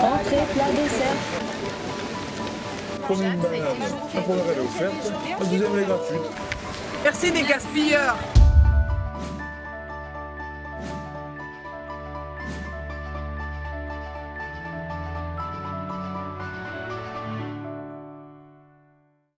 Entrée, plat, dessert. Première, la première elle est offerte, la deuxième est gratuite. Merci les gaspilleurs